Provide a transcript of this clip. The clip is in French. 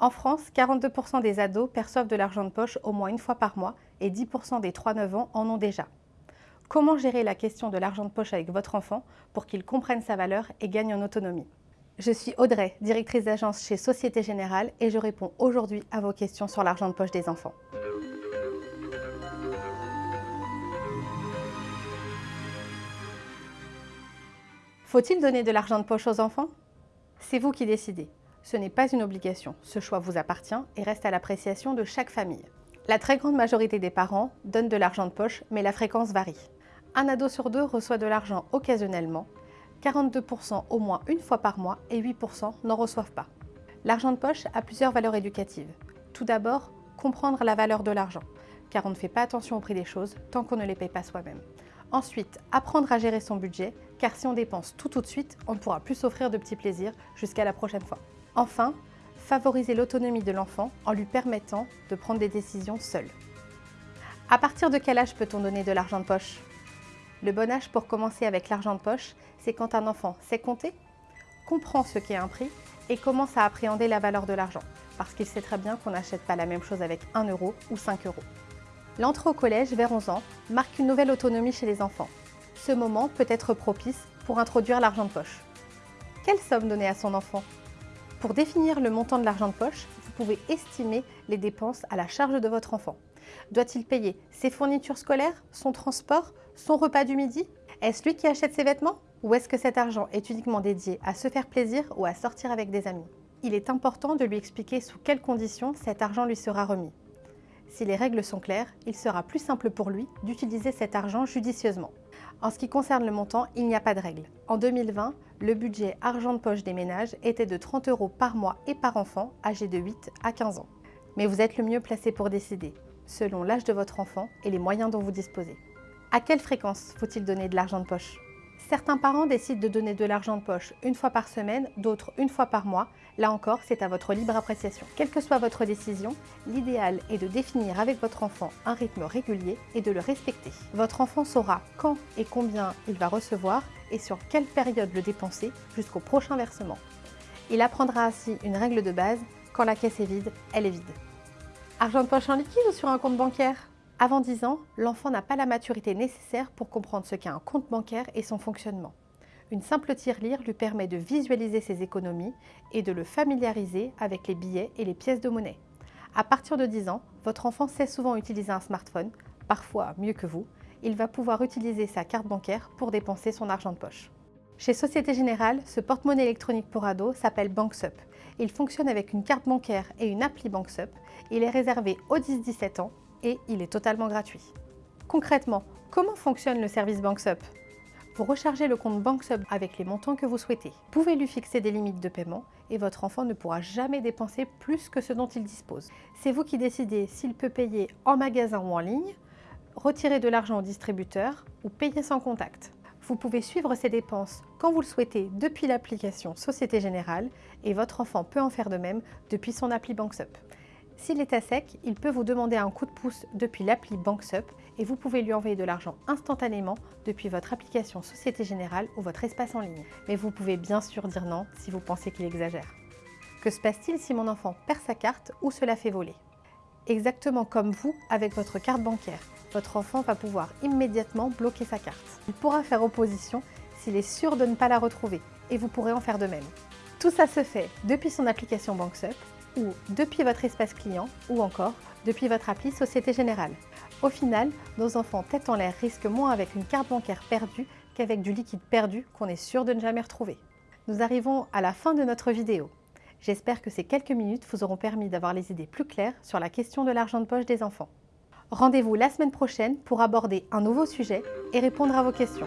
En France, 42% des ados perçoivent de l'argent de poche au moins une fois par mois et 10% des 3-9 ans en ont déjà. Comment gérer la question de l'argent de poche avec votre enfant pour qu'il comprenne sa valeur et gagne en autonomie? Je suis Audrey, directrice d'agence chez Société Générale et je réponds aujourd'hui à vos questions sur l'argent de poche des enfants. Faut-il donner de l'argent de poche aux enfants? C'est vous qui décidez. Ce n'est pas une obligation, ce choix vous appartient et reste à l'appréciation de chaque famille. La très grande majorité des parents donnent de l'argent de poche, mais la fréquence varie. Un ado sur deux reçoit de l'argent occasionnellement, 42% au moins une fois par mois et 8% n'en reçoivent pas. L'argent de poche a plusieurs valeurs éducatives. Tout d'abord, comprendre la valeur de l'argent, car on ne fait pas attention au prix des choses tant qu'on ne les paye pas soi-même. Ensuite, apprendre à gérer son budget, car si on dépense tout tout de suite, on ne pourra plus s'offrir de petits plaisirs jusqu'à la prochaine fois. Enfin, favoriser l'autonomie de l'enfant en lui permettant de prendre des décisions seul. À partir de quel âge peut-on donner de l'argent de poche? Le bon âge pour commencer avec l'argent de poche, c'est quand un enfant sait compter, comprend ce qu'est un prix et commence à appréhender la valeur de l'argent, parce qu'il sait très bien qu'on n'achète pas la même chose avec 1 euro ou 5 euros. L'entrée au collège vers 11 ans marque une nouvelle autonomie chez les enfants. Ce moment peut être propice pour introduire l'argent de poche. Quelle somme donner à son enfant? Pour définir le montant de l'argent de poche, vous pouvez estimer les dépenses à la charge de votre enfant. Doit-il payer ses fournitures scolaires, son transport, son repas du midi? Est-ce lui qui achète ses vêtements? Ou est-ce que cet argent est uniquement dédié à se faire plaisir ou à sortir avec des amis? Il est important de lui expliquer sous quelles conditions cet argent lui sera remis. Si les règles sont claires, il sera plus simple pour lui d'utiliser cet argent judicieusement. En ce qui concerne le montant, il n'y a pas de règle. En 2020, le budget argent de poche des ménages était de 30 euros par mois et par enfant âgé de 8 à 15 ans. Mais vous êtes le mieux placé pour décider, selon l'âge de votre enfant et les moyens dont vous disposez. À quelle fréquence faut-il donner de l'argent de poche? Certains parents décident de donner de l'argent de poche une fois par semaine, d'autres une fois par mois. Là encore, c'est à votre libre appréciation. Quelle que soit votre décision, l'idéal est de définir avec votre enfant un rythme régulier et de le respecter. Votre enfant saura quand et combien il va recevoir et sur quelle période le dépenser jusqu'au prochain versement. Il apprendra ainsi une règle de base, quand la caisse est vide, elle est vide. Argent de poche en liquide ou sur un compte bancaire? Avant 10 ans, l'enfant n'a pas la maturité nécessaire pour comprendre ce qu'est un compte bancaire et son fonctionnement. Une simple tirelire lui permet de visualiser ses économies et de le familiariser avec les billets et les pièces de monnaie. À partir de 10 ans, votre enfant sait souvent utiliser un smartphone, parfois mieux que vous. Il va pouvoir utiliser sa carte bancaire pour dépenser son argent de poche. Chez Société Générale, ce porte-monnaie électronique pour ados s'appelle BankSup. Il fonctionne avec une carte bancaire et une appli BankSup. Il est réservé aux 10-17 ans et il est totalement gratuit. Concrètement, comment fonctionne le service BankSup? Vous rechargez le compte BankSup avec les montants que vous souhaitez. Vous pouvez lui fixer des limites de paiement et votre enfant ne pourra jamais dépenser plus que ce dont il dispose. C'est vous qui décidez s'il peut payer en magasin ou en ligne, retirer de l'argent au distributeur ou payer sans contact. Vous pouvez suivre ses dépenses quand vous le souhaitez depuis l'application Société Générale et votre enfant peut en faire de même depuis son appli BankSup. S'il est à sec, il peut vous demander un coup de pouce depuis l'appli BankSup et vous pouvez lui envoyer de l'argent instantanément depuis votre application Société Générale ou votre espace en ligne. Mais vous pouvez bien sûr dire non si vous pensez qu'il exagère. Que se passe-t-il si mon enfant perd sa carte ou se la fait voler? Exactement comme vous avec votre carte bancaire, votre enfant va pouvoir immédiatement bloquer sa carte. Il pourra faire opposition s'il est sûr de ne pas la retrouver et vous pourrez en faire de même. Tout ça se fait depuis son application BankSup ou depuis votre espace client ou encore depuis votre appli Société Générale. Au final, nos enfants tête en l'air risquent moins avec une carte bancaire perdue qu'avec du liquide perdu qu'on est sûr de ne jamais retrouver. Nous arrivons à la fin de notre vidéo. J'espère que ces quelques minutes vous auront permis d'avoir les idées plus claires sur la question de l'argent de poche des enfants. Rendez-vous la semaine prochaine pour aborder un nouveau sujet et répondre à vos questions.